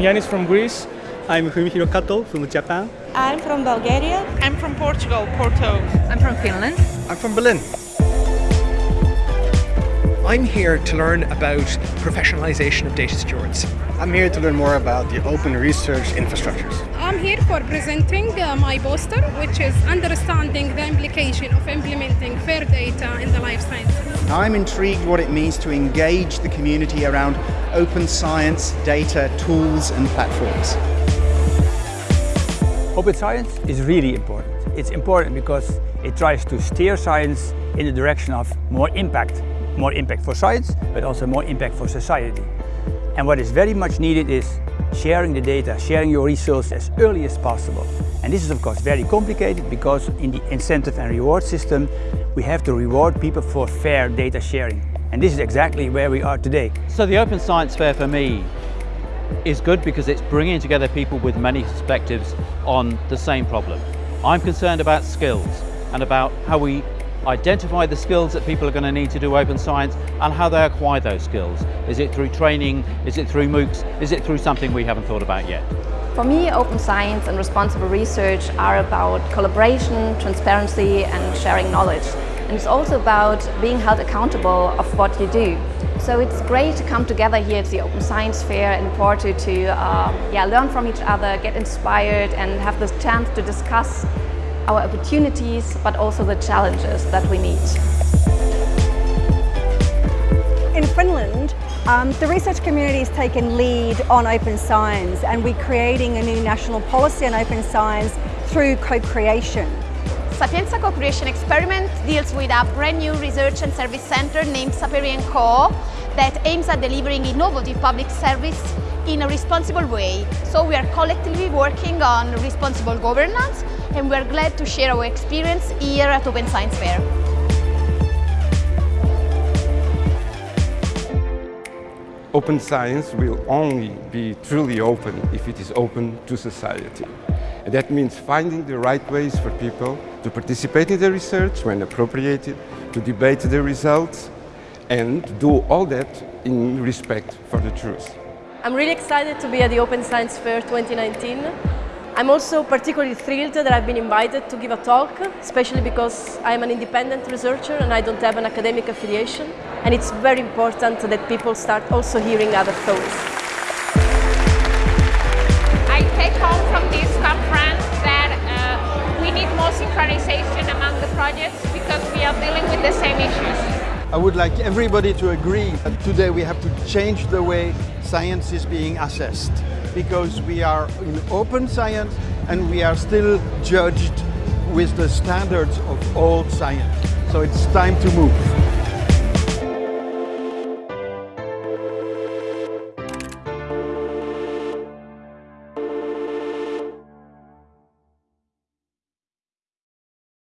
Yanis from Greece. I'm Fumihiro Kato from Japan. I'm from Bulgaria. I'm from Portugal, Porto. I'm from Finland. I'm from Berlin. I'm here to learn about professionalization of data stewards. I'm here to learn more about the open research infrastructures. I'm here for presenting uh, my poster, which is understanding the implication of implementing fair data in the life sciences. I'm intrigued what it means to engage the community around open science, data, tools and platforms. Open science is really important. It's important because it tries to steer science in the direction of more impact more impact for science, but also more impact for society. And what is very much needed is sharing the data, sharing your results as early as possible. And this is of course very complicated because in the incentive and reward system, we have to reward people for fair data sharing. And this is exactly where we are today. So the Open Science Fair for me is good because it's bringing together people with many perspectives on the same problem. I'm concerned about skills and about how we identify the skills that people are going to need to do open science and how they acquire those skills. Is it through training? Is it through MOOCs? Is it through something we haven't thought about yet? For me, open science and responsible research are about collaboration, transparency and sharing knowledge. And it's also about being held accountable of what you do. So it's great to come together here at the Open Science Fair in Porto to uh, yeah, learn from each other, get inspired and have the chance to discuss our opportunities, but also the challenges that we meet. In Finland, um, the research community has taken lead on open science and we're creating a new national policy on open science through co-creation. Sapienza Co-Creation Experiment deals with a brand new research and service center named Saperi & Co that aims at delivering innovative public service in a responsible way. So we are collectively working on responsible governance and we're glad to share our experience here at Open Science Fair. Open science will only be truly open if it is open to society. And that means finding the right ways for people to participate in the research when appropriated, to debate the results, and do all that in respect for the truth. I'm really excited to be at the Open Science Fair 2019. I'm also particularly thrilled that I've been invited to give a talk, especially because I'm an independent researcher and I don't have an academic affiliation. And it's very important that people start also hearing other thoughts. I take home from this conference that uh, we need more synchronization among the projects because we are dealing with the same issues. I would like everybody to agree that today we have to change the way science is being assessed because we are in open science and we are still judged with the standards of old science. So it's time to move.